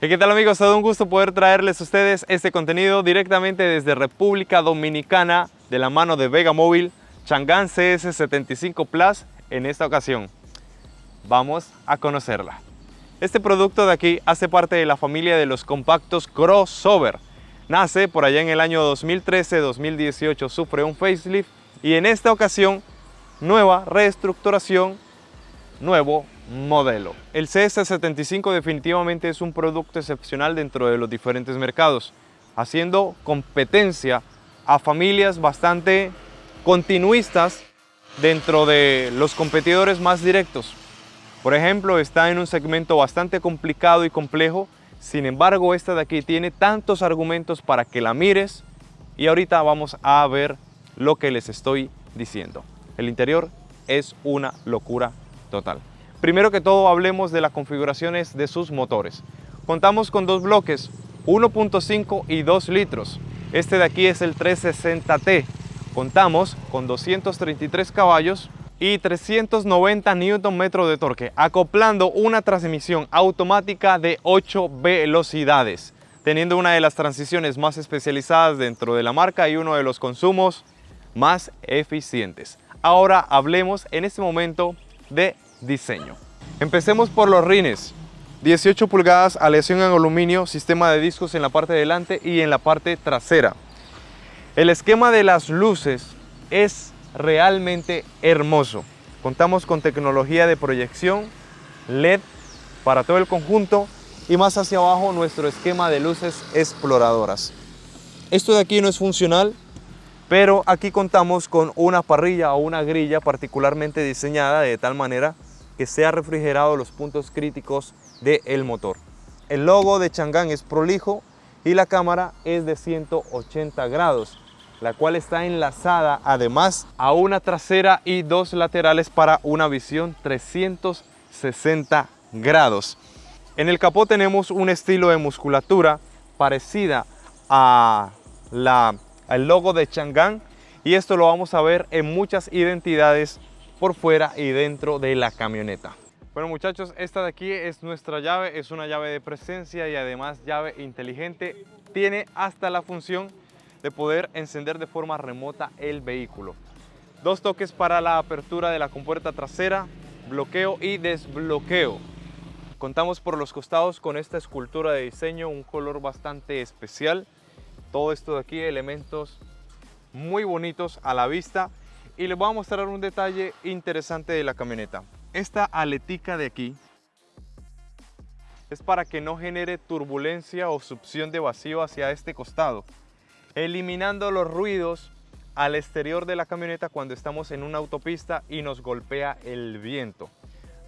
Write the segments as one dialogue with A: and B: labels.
A: ¿Qué tal amigos? Todo un gusto poder traerles a ustedes este contenido directamente desde República Dominicana de la mano de Vega Móvil Chang'an CS75 Plus en esta ocasión. Vamos a conocerla. Este producto de aquí hace parte de la familia de los compactos crossover. Nace por allá en el año 2013-2018, sufre un facelift y en esta ocasión nueva reestructuración, nuevo modelo. El CS75 definitivamente es un producto excepcional dentro de los diferentes mercados, haciendo competencia a familias bastante continuistas dentro de los competidores más directos. Por ejemplo, está en un segmento bastante complicado y complejo, sin embargo esta de aquí tiene tantos argumentos para que la mires y ahorita vamos a ver lo que les estoy diciendo. El interior es una locura total. Primero que todo hablemos de las configuraciones de sus motores. Contamos con dos bloques, 1.5 y 2 litros. Este de aquí es el 360T. Contamos con 233 caballos y 390 Nm de torque, acoplando una transmisión automática de 8 velocidades, teniendo una de las transiciones más especializadas dentro de la marca y uno de los consumos más eficientes. Ahora hablemos en este momento de diseño. Empecemos por los rines. 18 pulgadas, aleación en aluminio, sistema de discos en la parte delante y en la parte trasera. El esquema de las luces es realmente hermoso. Contamos con tecnología de proyección LED para todo el conjunto y más hacia abajo nuestro esquema de luces exploradoras. Esto de aquí no es funcional, pero aquí contamos con una parrilla o una grilla particularmente diseñada de tal manera que sea refrigerado los puntos críticos del motor. El logo de Chang'an es prolijo y la cámara es de 180 grados, la cual está enlazada además a una trasera y dos laterales para una visión 360 grados. En el capó tenemos un estilo de musculatura parecida a la, al logo de Chang'an y esto lo vamos a ver en muchas identidades por fuera y dentro de la camioneta. Bueno muchachos, esta de aquí es nuestra llave, es una llave de presencia y además llave inteligente. Tiene hasta la función de poder encender de forma remota el vehículo. Dos toques para la apertura de la compuerta trasera, bloqueo y desbloqueo. Contamos por los costados con esta escultura de diseño, un color bastante especial. Todo esto de aquí, elementos muy bonitos a la vista y les voy a mostrar un detalle interesante de la camioneta. Esta aletica de aquí es para que no genere turbulencia o succión de vacío hacia este costado, eliminando los ruidos al exterior de la camioneta cuando estamos en una autopista y nos golpea el viento.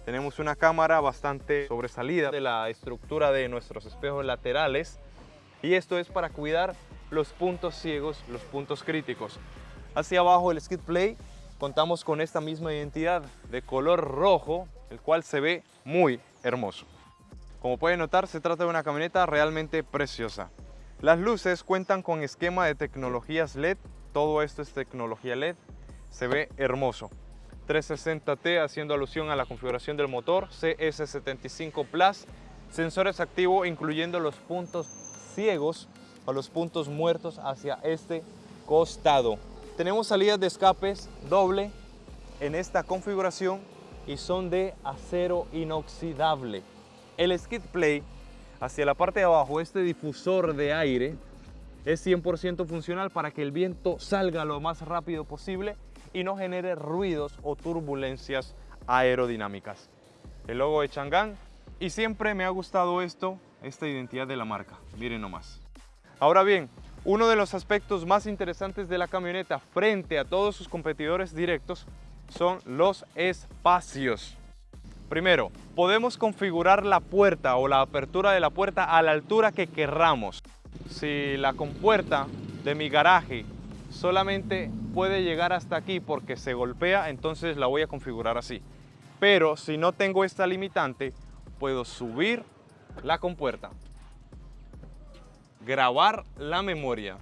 A: Tenemos una cámara bastante sobresalida de la estructura de nuestros espejos laterales y esto es para cuidar los puntos ciegos, los puntos críticos. Hacia abajo el skid play contamos con esta misma identidad de color rojo, el cual se ve muy hermoso. Como pueden notar, se trata de una camioneta realmente preciosa. Las luces cuentan con esquema de tecnologías LED, todo esto es tecnología LED, se ve hermoso. 360T haciendo alusión a la configuración del motor, CS75 Plus, sensores activos incluyendo los puntos ciegos o los puntos muertos hacia este costado. Tenemos salidas de escapes doble en esta configuración y son de acero inoxidable. El skid play hacia la parte de abajo, este difusor de aire es 100% funcional para que el viento salga lo más rápido posible y no genere ruidos o turbulencias aerodinámicas. El logo de Chang'an y siempre me ha gustado esto, esta identidad de la marca, miren nomás. Ahora bien, uno de los aspectos más interesantes de la camioneta frente a todos sus competidores directos son los espacios. Primero, podemos configurar la puerta o la apertura de la puerta a la altura que querramos. Si la compuerta de mi garaje solamente puede llegar hasta aquí porque se golpea, entonces la voy a configurar así. Pero si no tengo esta limitante, puedo subir la compuerta grabar la memoria.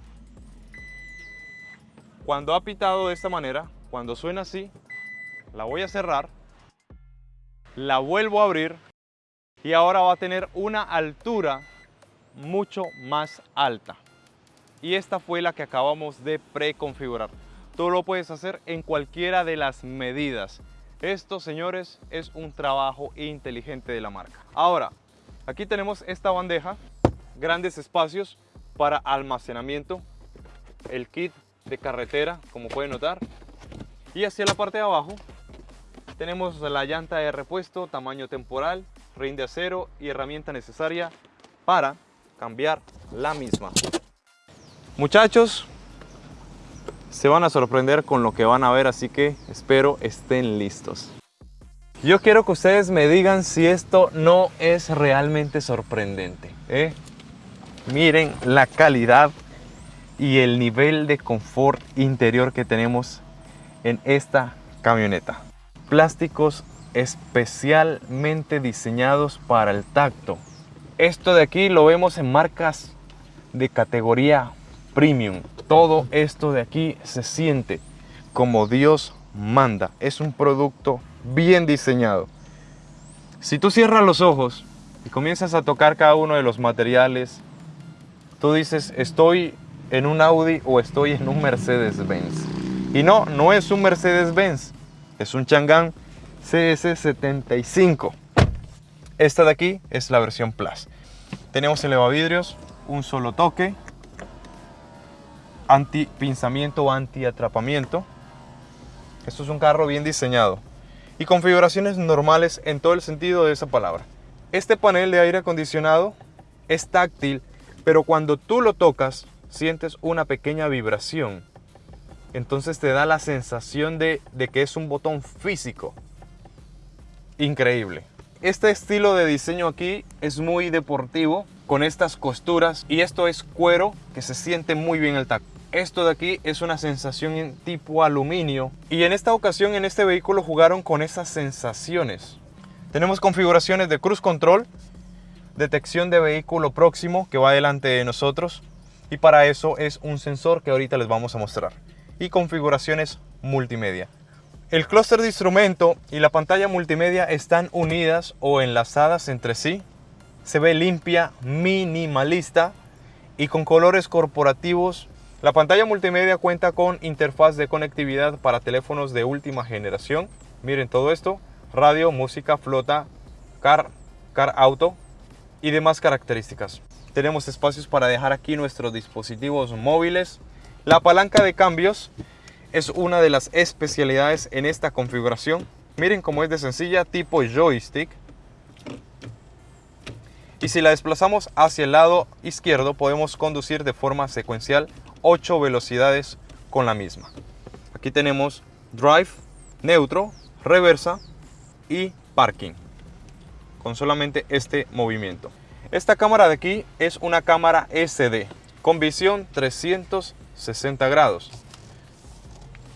A: Cuando ha pitado de esta manera, cuando suena así, la voy a cerrar, la vuelvo a abrir y ahora va a tener una altura mucho más alta. Y esta fue la que acabamos de preconfigurar. Tú lo puedes hacer en cualquiera de las medidas. Esto, señores, es un trabajo inteligente de la marca. Ahora, aquí tenemos esta bandeja, grandes espacios para almacenamiento, el kit de carretera, como pueden notar. Y hacia la parte de abajo tenemos la llanta de repuesto, tamaño temporal, ring de acero y herramienta necesaria para cambiar la misma. Muchachos, se van a sorprender con lo que van a ver, así que espero estén listos. Yo quiero que ustedes me digan si esto no es realmente sorprendente. ¿eh? Miren la calidad y el nivel de confort interior que tenemos en esta camioneta. Plásticos especialmente diseñados para el tacto. Esto de aquí lo vemos en marcas de categoría premium. Todo esto de aquí se siente como Dios manda. Es un producto bien diseñado. Si tú cierras los ojos y comienzas a tocar cada uno de los materiales, tú dices, estoy en un Audi o estoy en un Mercedes-Benz. Y no, no es un Mercedes-Benz, es un Chang'an CS75. Esta de aquí es la versión Plus. Tenemos elevavidrios, un solo toque, anti-pinzamiento o anti-atrapamiento. Esto es un carro bien diseñado y configuraciones normales en todo el sentido de esa palabra. Este panel de aire acondicionado es táctil, pero cuando tú lo tocas sientes una pequeña vibración. Entonces te da la sensación de, que es un botón físico. Increíble. Este estilo de diseño aquí es muy deportivo, con estas costuras. Y esto es cuero que se siente muy bien el tacto. Esto de aquí es una sensación en tipo aluminio. Y en esta ocasión en este vehículo jugaron con esas sensaciones. Tenemos configuraciones de cruise control, detección de vehículo próximo que va delante de nosotros, y para eso es un sensor que ahorita les vamos a mostrar y configuraciones multimedia. El clúster de instrumento y la pantalla multimedia están unidas o enlazadas entre sí. Se ve limpia, minimalista y con colores corporativos. La pantalla multimedia cuenta con interfaz de conectividad para teléfonos de última generación. Miren todo esto, radio, música, flota, car, car auto y demás características. Tenemos espacios para dejar aquí nuestros dispositivos móviles. La palanca de cambios es una de las especialidades en esta configuración. Miren cómo es de sencilla, tipo joystick. Y si la desplazamos hacia el lado izquierdo, podemos conducir de forma secuencial 8 velocidades con la misma. Aquí tenemos drive, neutro, reversa y parking. Con solamente este movimiento. Esta cámara de aquí es una cámara SD con visión 360 grados.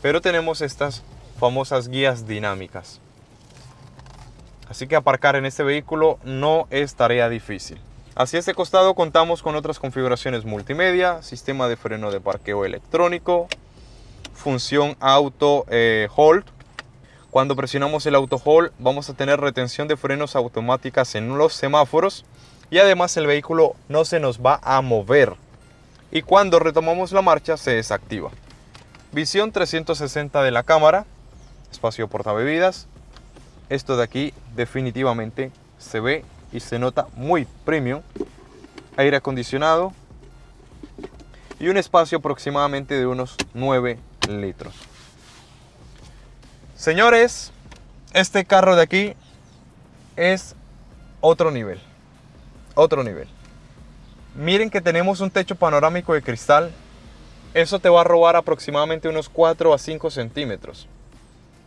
A: Pero tenemos estas famosas guías dinámicas. Así que aparcar en este vehículo no es tarea difícil. Hacia este costado contamos con otras configuraciones multimedia, sistema de freno de parqueo electrónico, función auto eh, hold. Cuando presionamos el auto hold vamos a tener retención de frenos automáticas en los semáforos y además el vehículo no se nos va a mover y cuando retomamos la marcha se desactiva. Visión 360 de la cámara, espacio portabebidas. Esto de aquí definitivamente se ve y se nota muy premium. Aire acondicionado y un espacio aproximadamente de unos 9 litros. Señores, este carro de aquí es otro nivel otro nivel. Miren que tenemos un techo panorámico de cristal. Eso te va a robar aproximadamente unos 4 a 5 centímetros.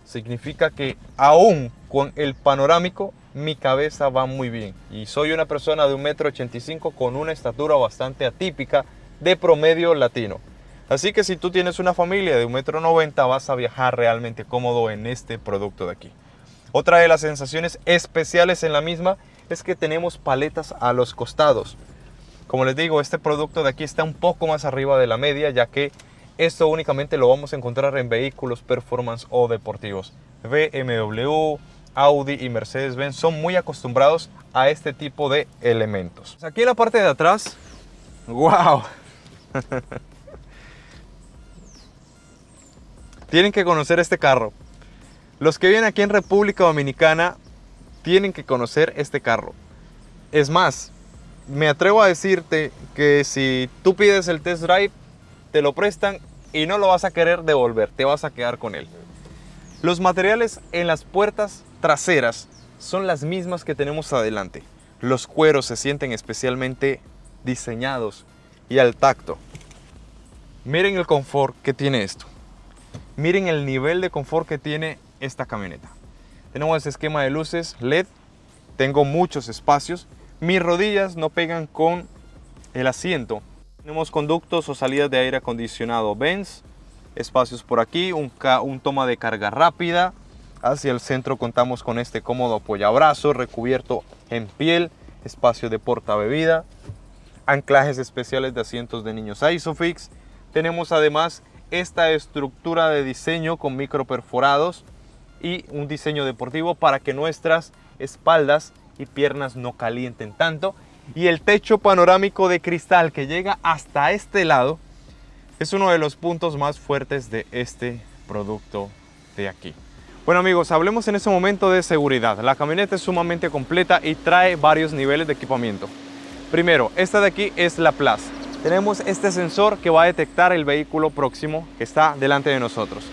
A: Significa que aún con el panorámico mi cabeza va muy bien. Y soy una persona de 1,85 m con una estatura bastante atípica de promedio latino. Así que si tú tienes una familia de 1,90 m vas a viajar realmente cómodo en este producto de aquí. Otra de las sensaciones especiales en la misma es que tenemos paletas a los costados. Como les digo, este producto de aquí está un poco más arriba de la media, ya que esto únicamente lo vamos a encontrar en vehículos performance o deportivos. BMW, Audi y Mercedes-Benz son muy acostumbrados a este tipo de elementos. Aquí en la parte de atrás, ¡wow! Tienen que conocer este carro. Los que vienen aquí en República Dominicana tienen que conocer este carro. Es más, me atrevo a decirte que si tú pides el test drive, te lo prestan y no lo vas a querer devolver, te vas a quedar con él. Los materiales en las puertas traseras son las mismas que tenemos adelante. Los cueros se sienten especialmente diseñados y al tacto. Miren el confort que tiene esto. Miren el nivel de confort que tiene esta camioneta. Tenemos este esquema de luces LED. Tengo muchos espacios. Mis rodillas no pegan con el asiento. Tenemos conductos o salidas de aire acondicionado Benz. Espacios por aquí, un, toma de carga rápida. Hacia el centro contamos con este cómodo apoyabrazo recubierto en piel. Espacio de porta bebida. Anclajes especiales de asientos de niños Isofix. Tenemos además esta estructura de diseño con micro perforados y un diseño deportivo para que nuestras espaldas y piernas no calienten tanto. Y el techo panorámico de cristal que llega hasta este lado es uno de los puntos más fuertes de este producto de aquí. Bueno amigos, hablemos en este momento de seguridad. La camioneta es sumamente completa y trae varios niveles de equipamiento. Primero, esta de aquí es la Plus. Tenemos este sensor que va a detectar el vehículo próximo que está delante de nosotros.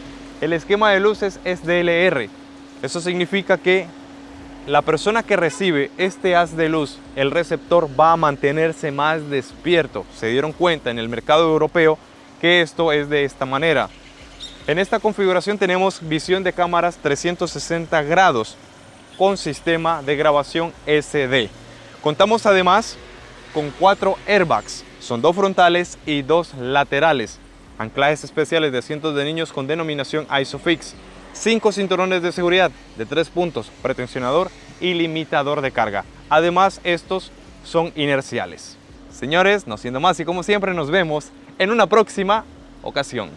A: El esquema de luces es DLR. Eso significa que la persona que recibe este haz de luz, el receptor va a mantenerse más despierto. Se dieron cuenta en el mercado europeo que esto es de esta manera. En esta configuración tenemos visión de cámaras 360 grados con sistema de grabación SD. Contamos además con cuatro airbags, son dos frontales y dos laterales. Anclajes especiales de asientos de niños con denominación ISOFIX. Cinco cinturones de seguridad de tres puntos, pretensionador y limitador de carga. Además, estos son inerciales. Señores, no siendo más y como siempre nos vemos en una próxima ocasión.